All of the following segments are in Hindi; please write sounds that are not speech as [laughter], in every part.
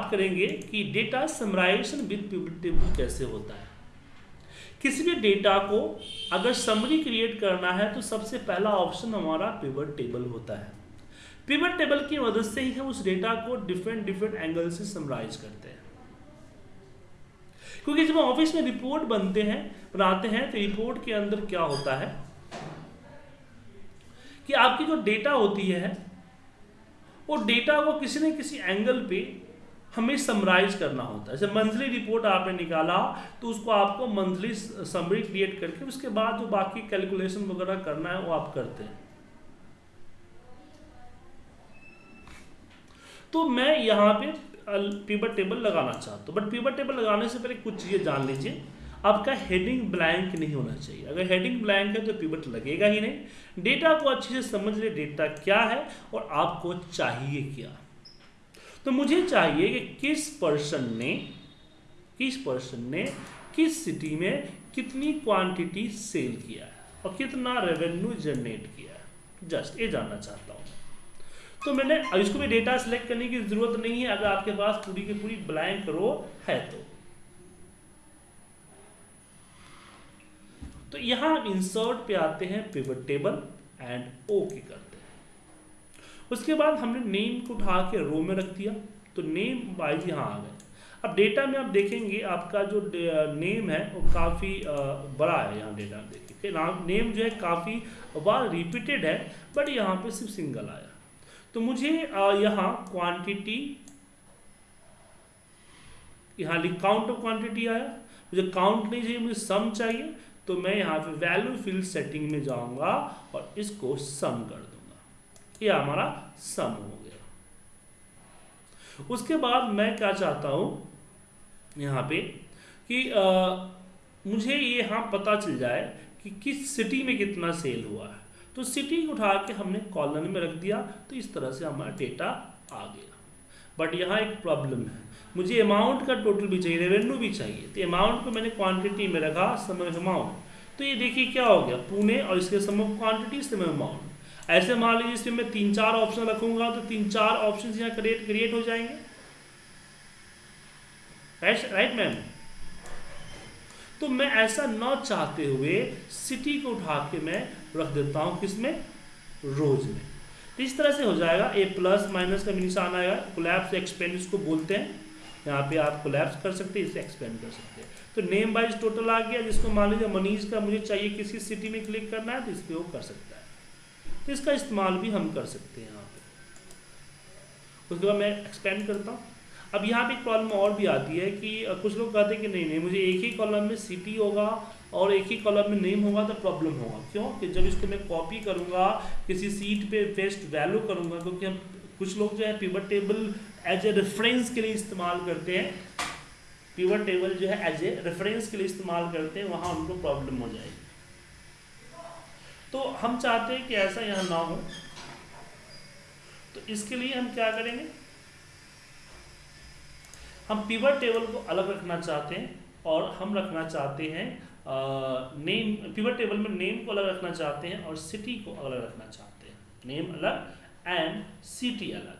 बात करेंगे कि data summarization with pivot table कैसे होता है। किसी भी डेटा को अगर समरी क्रिएट करना है तो सबसे पहला ऑप्शन हमारा पिवट टेबल होता है। पिवट टेबल की मदद से ही हम उस डेटा को डिफरेंट डिफरेंट एंगल से समराइज करते हैं। क्योंकि जब ऑफ़िस में रिपोर्ट बनते हैं, बनाते हैं तो रिपोर्ट के अंदर क्या होता है? कि आपकी जो डेटा होती है, वो डेटा को किसी न किसी एंगल पे हमें समराइज करना होता है। जैसे मंथली रिपोर्ट आपने निकाला तो उसको आपको मंथली समरी क्रिएट करके उसके बाद जो बाकी कैलकुलेशन वगैरह करना है, वो आप करते हैं। तो मैं यहाँ पे पीबर टेबल लगाना चाहता हूँ। बट पीबर टेबल लगाने से पहले कुछ चीज़ें जान लीजिए। आपका हेडिंग ब्लैंक नहीं होना चाहिए। अगर हेडिंग ब्लैंक है तो पिवट लगेगा ही नहीं। डेटा को अच्छे से समझ ले डेटा क्या है और आपको चाहिए क्या। तो मुझे चाहिए कि किस पर्सन ने, किस पर्सन ने, किस सिटी में कितनी क्वांटिटी सेल किया है और कितना रेवेन्यू जनरेट किया है। जस्ट ये जानना चाहता हूँ। तो मैंने इसको भी डेटा सेलेक्ट करने की ज़रूरत नहीं है। अगर आपके पास पूरी की पूरी ब्लैंक रो है तो। तो यहाँ हम इंसर्ट पे आते हैं पिवट टेबल एंड ओके करते हैं उसके बाद हमने नेम को उठा के रो में रख दिया तो नेम वाइज यहाँ आ गए। अब डेटा में आप देखेंगे, आपका जो नेम है, वो काफ़ी बड़ा है यहाँ डेटा में देखिए। नाम नेम जो है काफ़ी बार रिपीटेड है बट यहाँ पे सिर्फ़ सिंगल आया। तो मुझे यहाँ क्वांटिटी यहाँ लिख काउंट ऑफ़ क्वांटिटी आया। मुझे काउंट नहीं चाहिए, मुझे सम चाहिए तो मैं यहाँ पे वैल्यू फिल सेटिंग में जाऊँगा और इसको सम कर ये हमारा सम हो गया। उसके बाद मैं क्या चाहता हूँ यहाँ पे कि आ, मुझे ये यहाँ पता चल जाए कि किस सिटी में कितना सेल हुआ है। तो सिटी उठा के हमने कॉलन में रख दिया तो इस तरह से हमारा डेटा आ गया। बट यहाँ एक प्रॉब्लम है। मुझे अमाउंट का टोटल भी चाहिए रेवेन्यू भी चाहिए। तो अमाउंट को मैंने क्वांटिटी में रखा समय अमाउंट तो ये देखिए क्या हो गया पुणे और इसके सम क्वांटिटी समय अमाउंट ऐसे मान लीजिए इसमें मैं तीन चार ऑप्शन रखूँगा तो तीन चार ऑप्शन यहाँ क्रिएट क्रिएट हो जाएँगे। राइट राइट मैम तो मैं ऐसा न चाहते हुए सिटी को उठा के मैं रख देता हूँ किसमें? रोज में। तो इस तरह से हो जाएगा ए प्लस माइनस का निशान आएगा कोलैप्स एक्सपेंड इसको बोलते हैं। यहाँ पे आप कोलैप्स कर सकते हैं, इसे एक्सपेंड कर सकते हैं। तो नेम वाइज टोटल आ गया, जिसको मान लीजिए मनीष का मुझे चाहिए किसी सिटी में क्लिक करना है तो इस पर वो कर सकता है। तो इसका इस्तेमाल भी हम कर सकते हैं यहाँ पे। उसके बाद मैं एक्सपेंड करता हूँ। अब यहाँ पे एक प्रॉब्लम और भी आती है कि कुछ लोग कहते हैं कि नहीं नहीं, मुझे एक ही कॉलम में सिटी होगा और एक ही कॉलम में नेम होगा तो प्रॉब्लम होगा। क्यों? कि जब इसको मैं कॉपी करूँगा, किसी सीट पे पेस्ट वैल्यू करूँगा, क्योंकि हम, कुछ लोग जो है pivot table as a reference के लिए इस्तेमाल करते हैं। पिवर टेबल जो है एज ए रेफरेंस के लिए इस्तेमाल करते हैं, वहाँ उनको प्रॉब्लम हो जाएगी। तो हम चाहते हैं कि ऐसा यहाँ ना हो। तो इसके लिए हम क्या करेंगे? हम पिवर टेबल को अलग रखना चाहते हैं और हम रखना चाहते हैं नेम पिवर टेबल में नेम को अलग रखना चाहते हैं और सिटी को अलग रखना चाहते हैं। नेम अलग एंड सिटी अलग।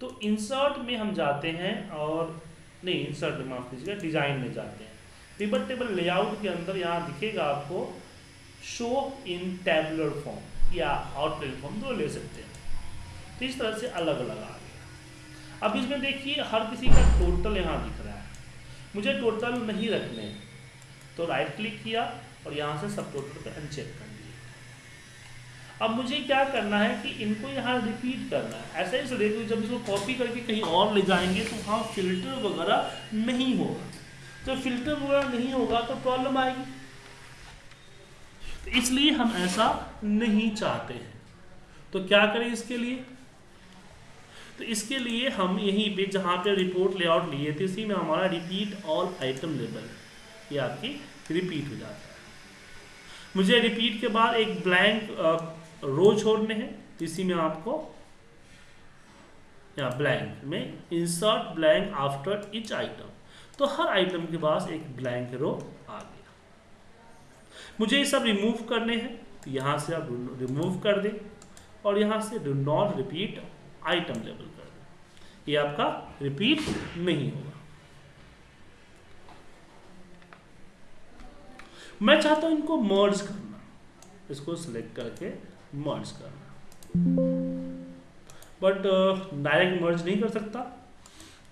तो इंसर्ट में हम जाते हैं और, नहीं इंसर्ट माफ़ कीजिएगा डिज़ाइन में जाते हैं। पिवर टेबल लेआउट के अंदर यहाँ दिखेगा आपको शो इन टेबुलर फॉर्म या आउटलाइन फॉर्म दो ले सकते हैं। तो इस तरह से अलग अलग आ गया। अब इसमें देखिए, हर किसी का टोटल यहाँ दिख रहा है। मुझे टोटल नहीं रखने तो राइट क्लिक किया और यहाँ से सब टोटल पर अनचेक कर दिया। अब मुझे क्या करना है कि इनको यहाँ रिपीट करना है। ऐसा ही देखो जब इसको कॉपी करके कहीं और ले जाएँगे तो वहाँ फ़िल्टर वगैरह नहीं होगा। जब फ़िल्टर वगैरह नहीं होगा तो प्रॉब्लम आएगी। तो इसलिए हम ऐसा नहीं चाहते हैं। तो क्या करें इसके लिए? तो इसके लिए हम यहीं पे जहाँ पे रिपोर्ट लेआउट लिए थे, इसी में हमारा रिपीट ऑल आइटम लेबल ये आपकी रिपीट हो जाता है। मुझे रिपीट के बाद एक ब्लैंक रो छोड़ने हैं। इसी में आपको, या ब्लैंक में insert blank after each item तो हर आइटम के पास एक ब्लैंक रो आ गया। मुझे ये सब रिमूव करने हैं तो यहाँ से आप रिमूव कर दें और यहाँ से डू नॉट रिपीट आइटम लेवल कर दें। ये आपका रिपीट नहीं होगा। मैं चाहता हूँ इनको मर्ज करना। इसको सिलेक्ट करके मर्ज करना। बट डायरेक्ट मर्ज नहीं कर सकता।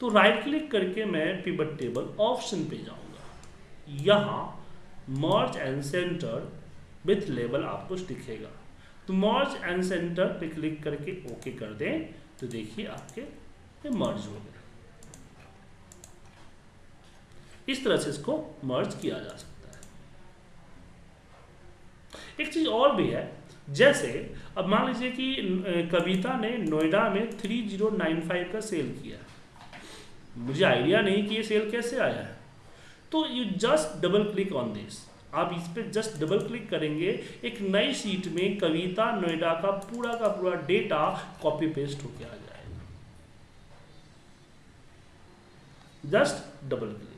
तो राइट क्लिक करके मैं पिवट टेबल ऑप्शन पे जाऊँगा। यहाँ merge and centre with label आपको दिखेगा। तो मर्ज एंड सेंटर पे क्लिक करके ओके कर दें तो देखिए आपके मर्ज हो गया। इस तरह से इसको मर्ज किया जा सकता है। एक चीज़ और भी है, जैसे अब मान लीजिए कि कविता ने नोएडा में 3095 का सेल किया। मुझे आइडिया नहीं कि ये सेल कैसे आया है। तो you just double click on this आप इस पर जस्ट डबल क्लिक करेंगे, एक नई शीट में कविता, नोएडा का पूरा का पूरा डेटा कॉपी पेस्ट होके आ जाएगा जस्ट डबल क्लिक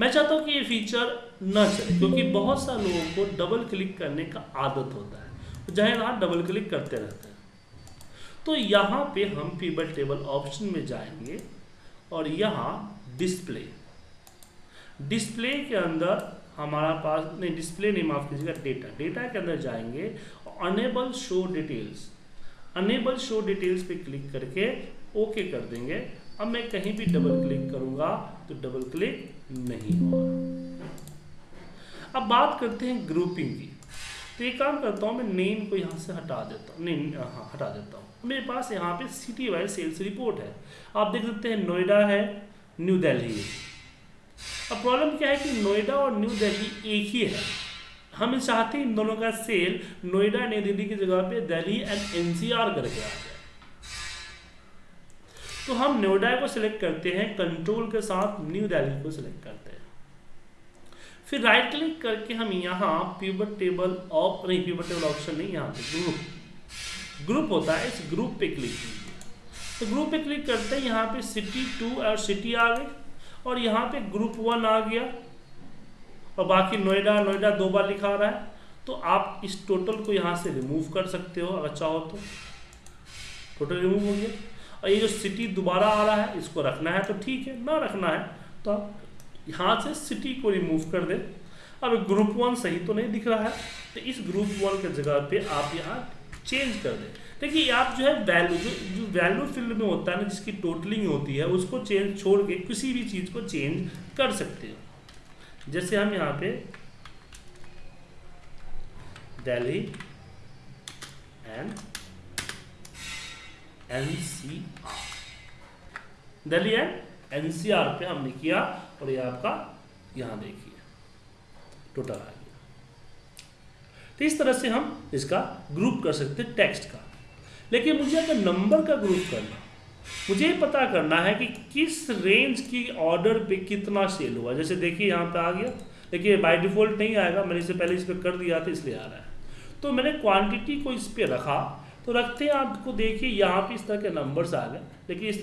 मैं चाहता हूँ कि ये फीचर न चले, क्योंकि बहुत सारे लोगों को डबल क्लिक करने का आदत होता है। जहाँ डबल क्लिक करते रहते हैं। तो यहाँ पे हम पीबल टेबल ऑप्शन में जाएँगे और यहाँ डिस्प्ले डिस्प्ले के अंदर हमारा पास, नहीं डिस्प्ले नहीं, माफ़ कीजिएगा डेटा डेटा के अंदर जाएँगे enable show details enable show details पे क्लिक करके ओके कर देंगे। अब मैं कहीं भी डबल क्लिक करूँगा तो डबल क्लिक नहीं होगा। अब बात करते हैं ग्रुपिंग की। तो एक काम करता हूँ, मैं नेम को यहाँ से हटा देता हूँ। नहीं हाँ हटा देता हूँ। मेरे पास यहाँ पे सिटी वाइज सेल्स रिपोर्ट है। आप देख सकते हैं, नोएडा है, न्यू दिल्ली। अब प्रॉब्लम क्या है कि नोएडा और न्यू दिल्ली एक ही है। हम चाहते हैं इन दोनों का सेल नोएडा, नई दिल्ली की जगह पे दिल्ली एंड एनसीआर करके आ जाए। तो हम नोएडा को सिलेक्ट करते हैं कंट्रोल के साथ न्यू दिल्ली को सिलेक्ट करते हैं। फिर राइट क्लिक करके हम यहाँ पीवट टेबल ऑफ़ नहीं पीवट टेबल ऑप्शन नहीं, यहाँ पे ग्रुप ग्रुप होता है, इस ग्रुप पे क्लिक कीजिए। तो ग्रुप पे क्लिक करते हैं, यहाँ पे सिटी टू और सिटी आ गई और यहाँ पे ग्रुप वन आ गया, और बाकी नोएडा नोएडा दो बार लिखा रहा है तो आप इस टोटल को यहाँ से रिमूव कर सकते हो, अगर चाहो तो। टोटल रिमूव हो गया। और ये जो सिटी दोबारा आ रहा है, इसको रखना है तो ठीक है, ना रखना है तो आप यहाँ से सिटी को रिमूव कर दें। अब ग्रुप वन सही तो नहीं दिख रहा है तो इस ग्रुप वन के जगह पे आप यहाँ चेंज कर दें। देखिए, आप जो है वैल्यू जो जो वैल्यू फ़ील्ड में होता है ना, जिसकी टोटलिंग होती है, उसको चेंज छोड़ के किसी भी चीज़ को चेंज कर सकते हो। जैसे हम यहाँ पे Delhi and N C Delhi and N C R पे हमने किया और ये आपका यहाँ देखिए टोटल आ गया तो इस तरह से हम इसका ग्रुप कर सकते हैं टेक्स्ट का। लेकिन मुझे अगर नंबर का ग्रुप करना, मुझे पता करना है कि किस रेंज की ऑर्डर पे कितना सेल हुआ। जैसे देखिए यहाँ पे आ गया। देखिए बाय डिफ़ॉल्ट नहीं आएगा। मैंने इससे पहले इस पर कर दिया था इसलिए आ रहा है। तो मैंने क्वांटिटी को इस पर रखा। तो रखते हैं आपको देखिए, यहाँ पे इस तरह के नंबर्स आ गए। लेकिन इस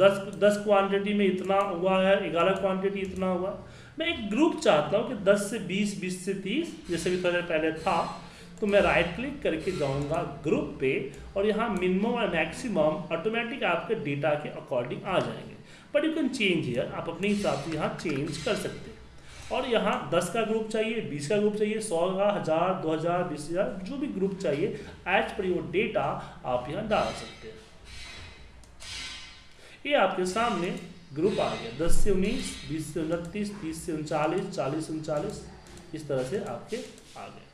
दस दस क्वांटिटी में इतना हुआ है, ग्यारह क्वांटिटी इतना हुआ। मैं एक ग्रुप चाहता हूँ कि 10 से बीस बीस से 30 जैसे भी थोड़ा पहले था तो मैं राइट क्लिक करके जाऊँगा ग्रुप पे और यहाँ मिनिमम और मैक्सिमम ऑटोमेटिक आपके डेटा के अकॉर्डिंग आ जाएँगे। But you can change here आप अपने हिसाब से यहाँ चेंज कर सकते हैं। और यहाँ 10 का ग्रुप चाहिए 20 का ग्रुप चाहिए 100 का, हज़ार, दो हज़ार, बीस हज़ार, जो भी ग्रुप चाहिए एज पर योर डेटा आप यहाँ डाल सकते हैं। ये आपके सामने ग्रुप आ गया। दस से उन्नीस, बीस से उनतीस, तीस से उनचालीस, चालीस से उनचालीस, इस तरह से आपके आ गए।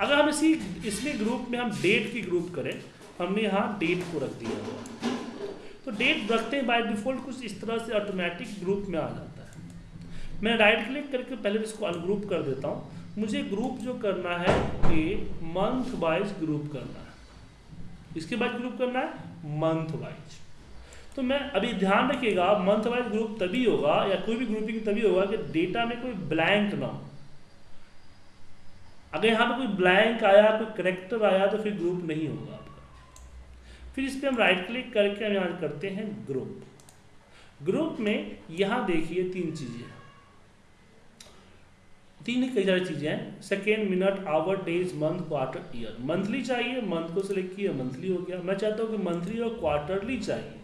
अगर हम इसी इसमें ग्रुप में हम डेट की ग्रुप करें, हमने यहाँ डेट को रख दिया हुआ तो डेट रखते हैं बाय डिफ़ॉल्ट कुछ इस तरह से ऑटोमेटिक ग्रुप में आ जाता है। मैं राइट क्लिक करके पहले इसको अनग्रुप कर देता हूँ। मुझे ग्रुप जो करना है कि मंथ वाइज ग्रुप करना है। इसके बाद ग्रुप करना है मंथ वाइज तो मैं अभी ध्यान रखिएगा मंथ वाइज ग्रुप तभी होगा या कोई भी ग्रुपिंग तभी होगा कि डेटा में कोई ब्लैंक ना हो। अगर यहाँ पे कोई ब्लैंक आया, कोई करेक्टर आया तो फिर ग्रुप नहीं होगा आपका। फिर इस पर हम राइट क्लिक करके हम यहाँ करते हैं ग्रुप ग्रुप में यहाँ देखिए तीन चीज़ें तीन कई सारी चीज़ें हैं। Second minute hour days month quarter year monthly चाहिए मंथ को सिलेक्ट किया मंथली हो गया। मैं चाहता हूँ कि मंथली और क्वार्टरली चाहिए।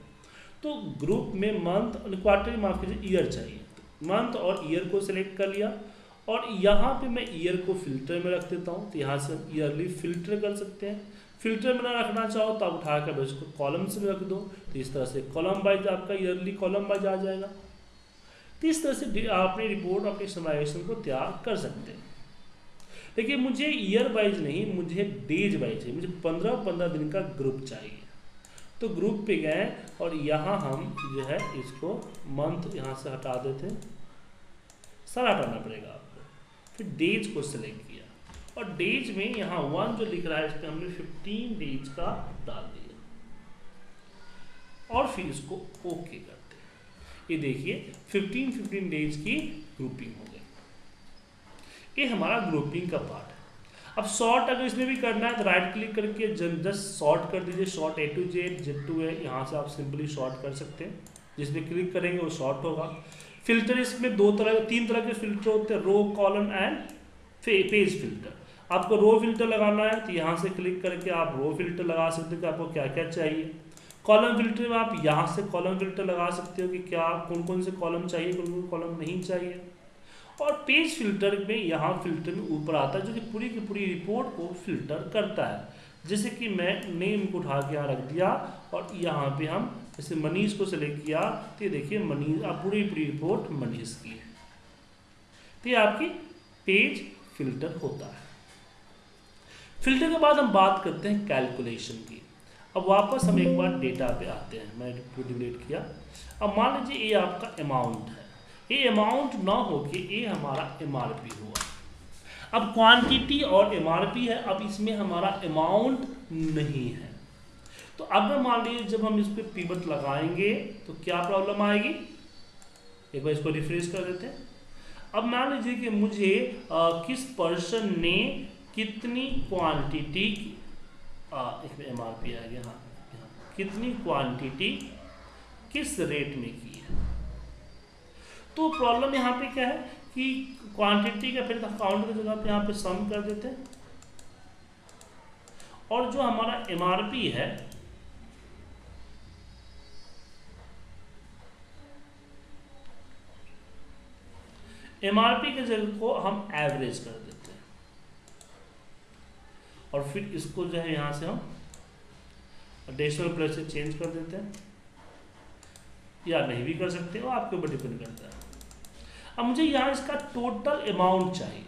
तो ग्रुप में मंथ क्वार्टरली माफ़ कीजिए ईयर चाहिए। मंथ और ईयर को सिलेक्ट कर लिया। और यहाँ पे मैं ईयर को फ़िल्टर में रख देता हूँ तो यहाँ से हम ईयरली फ़िल्टर कर सकते हैं। फ़िल्टर में ना रखना चाहो तो आप उठा कर उसको कॉलम्स में रख दो तो इस तरह से कॉलम वाइज आपका ईयरली कॉलम वाइज आ जाएगा। तो इस तरह से आप अपनी रिपोर्ट अपनी समाइजेशन को तैयार कर सकते हैं। देखिए, मुझे ईयर वाइज नहीं, मुझे डेज़ वाइज चाहिए, मुझे पंद्रह पंद्रह दिन का ग्रुप चाहिए। तो ग्रुप पे गए और यहाँ हम जो है इसको मंथ यहाँ से हटा देते हैं। सारा हटाना पड़ेगा फिर डेज़ को सिलेक्ट किया। और डेज़ में यहाँ वन जो लिख रहा है इस पर हमने फिफ्टीन डेज़ का डाल दिया। और फिर इसको ओके करते ये देखिए फिफ्टीन फिफ्टीन डेज़ की ग्रुपिंग हो गई। ये हमारा ग्रुपिंग का पार्ट है। अब शॉर्ट अगर इसमें भी करना है तो राइट क्लिक करके जस्ट शॉर्ट कर दीजिए। Sort A to Z Z to है यहाँ से आप सिंपली शॉर्ट कर सकते हैं। जिसमें क्लिक करेंगे, वो शॉर्ट होगा। फ़िल्टर इसमें दो तरह, तीन तरह के फ़िल्टर होते हैं row column and page filter आपको रो फ़िल्टर लगाना है तो यहाँ से क्लिक करके आप रो फ़िल्टर लगा सकते हो कि आपको क्या क्या चाहिए। कॉलम फ़िल्टर में आप यहाँ से कॉलम फ़िल्टर लगा सकते हो कि क्या कौन कौन से कॉलम चाहिए कौन कौन कॉलम नहीं चाहिए। और पेज फ़िल्टर में यहाँ फ़िल्टर में ऊपर आता है, जो कि पूरी की पूरी रिपोर्ट को फ़िल्टर करता है। जैसे कि मैं नेम को उठा के यहाँ रख दिया, और यहाँ पे हम जैसे मनीष को सिलेक्ट किया तो ये देखिए मनीष, आप पूरी पूरी रिपोर्ट मनीष की है। तो ये आपकी पेज फ़िल्टर होता है। फ़िल्टर के बाद हम बात करते हैं कैलकुलेशन की। अब वापस हम एक बार डेटा पे आते हैं। मैं डिलीट किया। अब मान लीजिए ये आपका अमाउंट है। ये अमाउंट ना हो कि ये हमारा एमआरपी हुआ। अब क्वांटिटी और एमआरपी है, अब इसमें हमारा अमाउंट नहीं है। तो अब मान लीजिए जब हम इस पर पीबत लगाएँगे तो क्या प्रॉब्लम आएगी? एक बार इसको रिफ्रेश कर देते हैं। अब मान लीजिए कि मुझे आ, किस पर्सन ने कितनी क्वांटिटी एम आर पी आ गया हाँ कितनी क्वांटिटी किस रेट में की है? तो प्रॉब्लम यहाँ पे क्या है कि क्वांटिटी का फिर काउंट की जगह पे यहाँ पे सम कर देते हैं। और जो हमारा एमआरपी है एमआरपी के जगह को हम एवरेज कर देते हैं। और फिर इसको जो है यहाँ से हम डेसिमल प्लेस से चेंज कर देते हैं। या नहीं भी कर सकते हो आपके ऊपर डिपेंड करता है। अब मुझे यहाँ इसका टोटल अमाउंट चाहिए।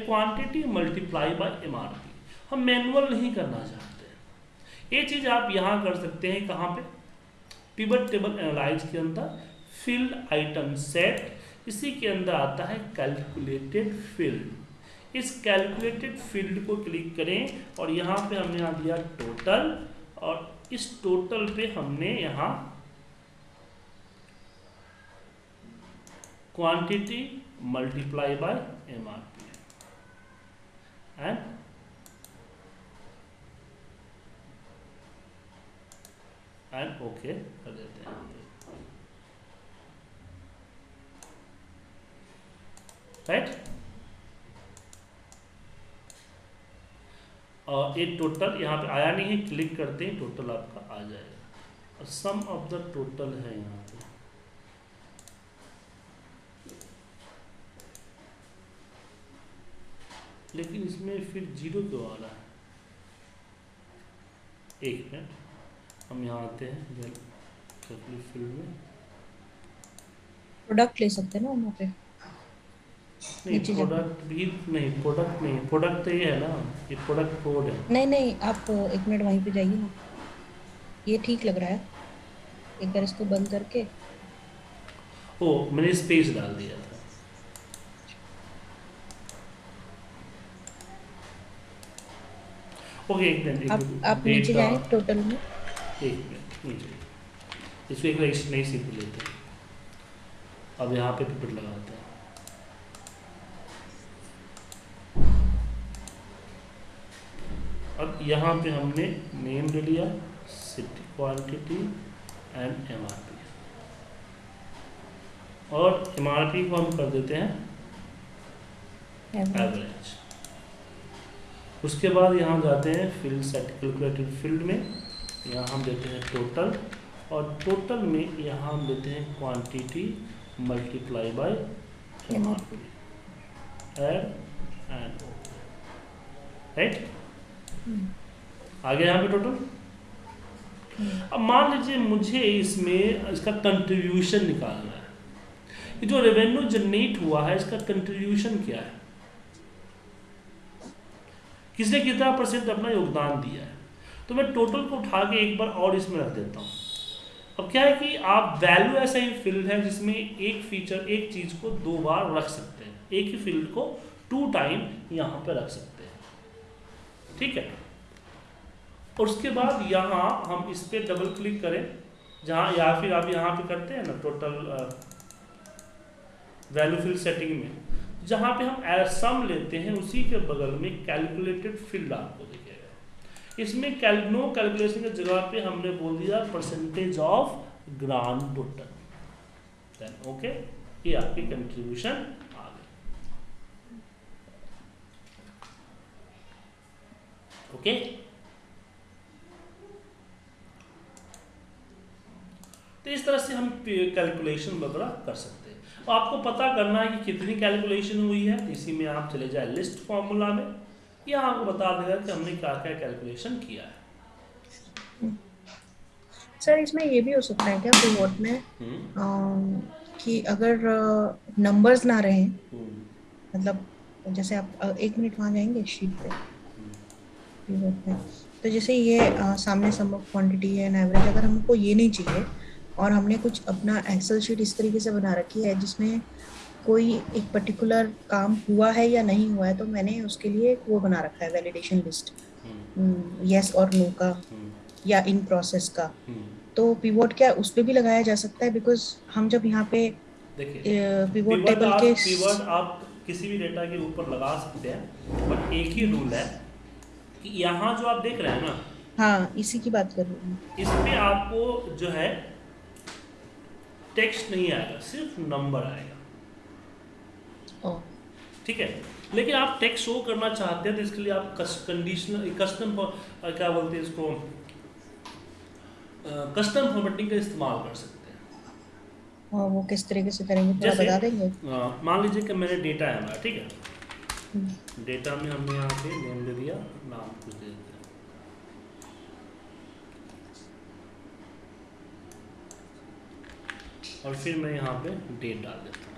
क्वांटिटी मल्टीप्लाई बाय एम हम मैनुअल नहीं करना चाहते ये चीज़ आप यहाँ कर सकते हैं, कहाँ पे? पिवट टेबल एनालाइज के अंदर। फ़ील्ड आइटम सेट इसी के अंदर आता है कैलकुलेटेड फ़ील्ड इस कैलकुलेटेड फ़ील्ड को क्लिक करें और यहाँ पे हमने यहाँ दिया टोटल और इस टोटल पे हमने यहाँ quantity multiply by MRP and and okay कर देते हैं। राइट और ये टोटल यहाँ पे आया नहीं है क्लिक करते हैं टोटल आपका आ जाएगा। और सम ऑफ़ द टोटल है यहाँ पे। लेकिन इसमें फिर ज़ीरो क्यों आ रहा है? एक मिनट हम यहाँ आते हैं फ़ील्ड में। प्रोडक्ट ले सकते हैं ना वहाँ पे। नहीं प्रोडक्ट भी नहीं प्रोडक्ट नहीं प्रोडक्ट तो ये है ना ये प्रोडक्ट कोड है। नहीं नहीं आप एक मिनट वहीं पे जाइए ना। ये ठीक लग रहा है। एक बार इसको बंद करके। ओ मैंने स्पेस डाल दिया था। ओके एक मिनट आप आप नीचे जाएँ टोटल में। एक मिनट नीचे। इसको एक बार नई सीट लेते हैं। अब यहाँ पे पिपट लगाते हैं। अब यहाँ पे हमने नेम ले लिया सिटी क्वांटिटी एंड एमआरपी और एमआरपी को हम कर देते हैं एवरेज एवरेज उसके बाद यहाँ जाते हैं फ़ील्ड सेट कैलकुलेटेड फ़ील्ड में यहाँ हम देते हैं टोटल और टोटल में यहाँ हम देते हैं quantity multiply by M R P add and right आ गया यहाँ पे टोटल अब मान लीजिए मुझे इसमें इसका कंट्रीब्यूशन निकालना है। ये जो रेवेन्यू जनरेट हुआ है इसका कंट्रीब्यूशन क्या है? किसने कितना परसेंट अपना योगदान दिया है? तो मैं टोटल को उठा के एक बार और इसमें रख देता हूँ। अब क्या है कि आप वैल्यू ऐसा ही फ़ील्ड है जिसमें एक फीचर एक चीज़ को दो बार रख सकते हैं। एक ही फ़ील्ड को टू टाइम यहाँ पर रख सकते हैं। ठीक है? और उसके बाद यहाँ हम इस पर डबल क्लिक करें, जहाँ या फिर आप यहाँ पे करते हैं ना टोटल वैल्यू फ़ील्ड सेटिंग में, जहाँ पे हम सम लेते हैं, उसी के बगल में कैलकुलेटेड फ़ील्ड आपको दिखेगा। इसमें कैल नो कैलकुलेशन की जगह पे हमने बोल दिया percentage of grand total okay ये आपकी कंट्रीब्यूशन आ गई ओके तो इस तरह से हम कैलकुलेशन वगैरह कर सकते हैं। तो आपको पता करना है कि कितनी कैलकुलेशन हुई है। इसी में आप चले जाए लिस्ट फॉर्मूला में। यह आपको बता देगा कि हमने क्या क्या कैलकुलेशन किया है। सर इसमें ये भी हो सकता है क्या पिवोट में? हम्म, अम, कि अगर नंबर्स ना रहें हम्म, मतलब जैसे आप एक मिनट वहाँ जाएँगे शीट पे। Pivot में तो जैसे ये अ, सामने सम ऑफ़ क्वांटिटी है एंड एवरेज अगर हमको ये नहीं चाहिए और हमने कुछ अपना एक्सेल शीट इस तरीके से बना रखी है जिसमें कोई एक पर्टिकुलर काम हुआ है या नहीं हुआ है तो मैंने उसके लिए एक वो बना रखा है वैलिडेशन लिस्ट यस और नो का हम्म, या इन प्रोसेस का। हम्म। तो पिवोट क्या उस पे भी लगाया जा सकता है? बिकॉज़ हम जब यहाँ पे पिवोट टेबल के pivot आप किसी भी डेटा के ऊपर लगा सकते हैं बट एक ही रूल है कि यहाँ जो आप देख रहे हैं ना हाँ इसी की बात कर रही हूँ। इस पे आपको जो है टेक्स्ट नहीं आएगा सिर्फ़ नंबर आएगा। ओ। ठीक है? लेकिन आप टेक्स्ट शो करना चाहते हैं तो इसके लिए आप कंडीशनल कस्टम क्या बोलते हैं इसको? कस्टम फॉर्मेटिंग का इस्तेमाल कर सकते हैं। वो किस तरीके से करेंगे थोड़ा बता देंगे? मान लीजिए कि मैंने डेटा है हमारा ठीक है? डेटा में हमने यहाँ पे नेम दे दिया, नाम कुछ दे दिया। और फिर मैं यहाँ पे डेट डाल देता हूँ।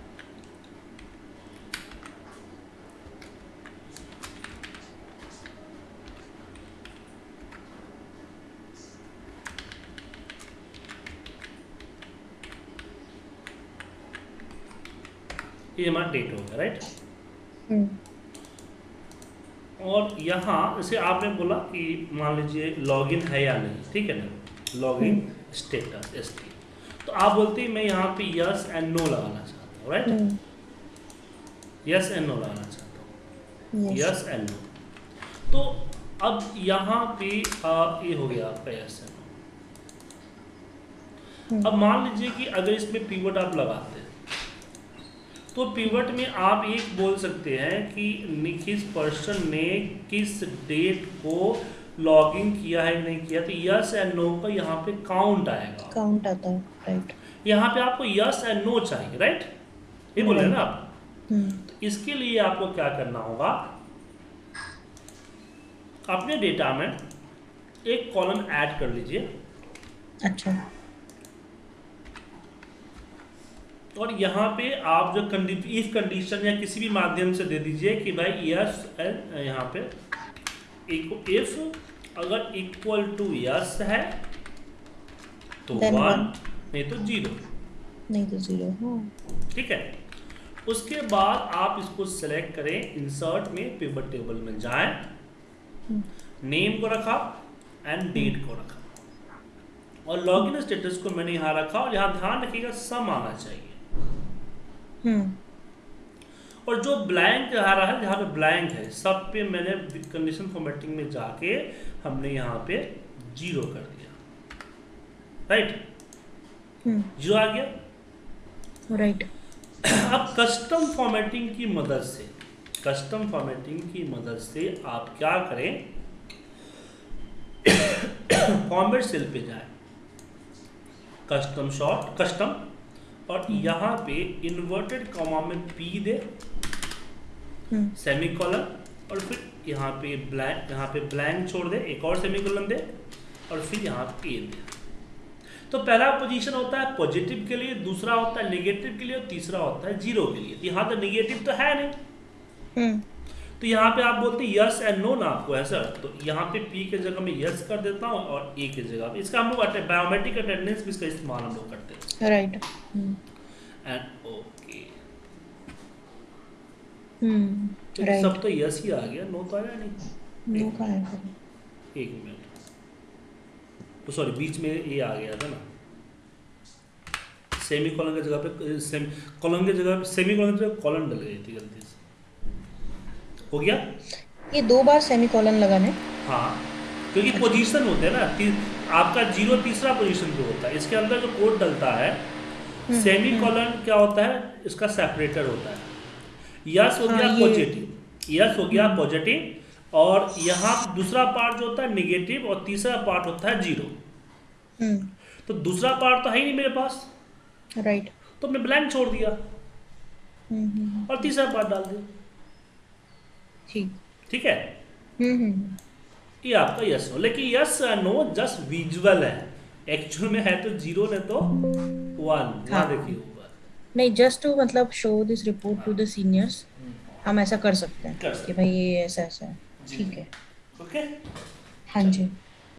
ये हमारा डेट हो गया राइट और यहाँ जैसे आपने बोला कि मान लीजिए लॉगिन है या नहीं ठीक है ना? लॉगिन स्टेटस एस तो आप बोलते हैं मैं यहाँ पे यस एंड नो लगाना चाहता हूँ राइट यस एंड नो लगाना चाहता हूँ। यस एंड नो तो अब यहाँ पे आ, ये हो गया आपका यस एंड नो अब मान लीजिए कि अगर इसमें पीवट आप लगाते हैं तो पीवट में आप एक बोल सकते हैं कि किस पर्सन ने किस डेट को लॉगिन किया है नहीं किया तो यस एंड नो का यहाँ पे काउंट आएगा। काउंट आता है राइट यहाँ पे आपको यस एंड नो चाहिए राइट ये बोल रहे ना आप? हम्म, तो इसके लिए आपको क्या करना होगा? अपने डेटा में एक कॉलम ऐड कर लीजिए। अच्छा। और यहाँ पे आप जो कंडी इफ़ कंडीशन या किसी भी माध्यम से दे दीजिए कि भाई यस एंड यहाँ पे इफ़ अगर इक्वल टू यस है तो वन नहीं तो ज़ीरो नहीं तो ज़ीरो हाँ। ठीक है? उसके बाद आप इसको सेलेक्ट करें इंसर्ट में पेपर टेबल में जाएँ हम्म, नेम को रखा एंड डेट को रखा। और लॉगिन स्टेटस को मैंने यहाँ रखा और यहाँ ध्यान रखिएगा सम आना चाहिए। हम्म, और जो ब्लैंक आ रहा है जहाँ पे ब्लैंक है सब पे मैंने कंडीशन फॉर्मेटिंग में जाके हमने यहाँ पे ज़ीरो कर दिया। राइट हम्म, ज़ीरो आ गया? राइट अब कस्टम फॉर्मेटिंग की मदद से कस्टम फॉर्मेटिंग की मदद से आप क्या करें? [coughs] फॉर्मेट सेल पे जाए। कस्टम शॉर्ट कस्टम और यहाँ पे इन्वर्टेड कॉमा में पी दे हम्म। सेमी कॉलन और फिर यहाँ पे ब्लैंक यहाँ पे ब्लैंक छोड़ दे एक और सेमी कॉलन दे और फिर यहाँ पे दे। तो पहला पोजीशन होता है पॉजिटिव के लिए दूसरा होता है नेगेटिव के लिए और तीसरा होता है ज़ीरो के लिए। तो यहाँ तो नेगेटिव तो है नहीं। हम्म। तो यहाँ पे आप बोलते हैं यस एंड नो ना आपको है सर तो यहाँ पे पी के जगह में यस कर देता हूँ और ए के जगह इसका हम लोग बायोमेट्रिक अटेंडेंस भी इसका इस्तेमाल हम लोग करते right hmm and okay hmm तो सब तो यस ही आ गया। नो तो आया नहीं। नो का है एक मिनट तो सॉरी बीच में ये आ गया था ना। सेमी कॉलन की जगह पे सेमी कॉलन की जगह पे सेमी कॉलन की जगह कॉलन डल गई थी गलती हो गया? ये दो बार सेमी कॉलन लगाने। हाँ क्योंकि पोजीशन होते हैं ना ती, आपका ज़ीरो तीसरा पोजीशन पे होता है इसके अंदर जो कोड डलता है हम्म, सेमी हम्म। कॉलन क्या होता है? इसका सेपरेटर होता है। यस हो हाँ, गया पॉजिटिव यस हो गया पॉजिटिव और यहाँ दूसरा पार्ट जो होता है निगेटिव और तीसरा पार्ट होता है ज़ीरो हम्म। तो दूसरा पार्ट तो है ही नहीं मेरे पास। राइट तो मैं ब्लैंक छोड़ दिया। हम्म हम्म और तीसरा पार्ट डाल दिया। ठीक। ठीक है? हम्म हम्म। ये आपका यस नो लेकिन यस नो जस्ट विजुअल है। एक्चुअल में है तो ज़ीरो नहीं तो वन हाँ। देखिए ऊपर। नहीं जस्ट टू मतलब show this report to the seniors हम ऐसा कर सकते हैं कर कि भाई ये ऐसा ऐसा है। ठीक है। ओके? हाँ जी।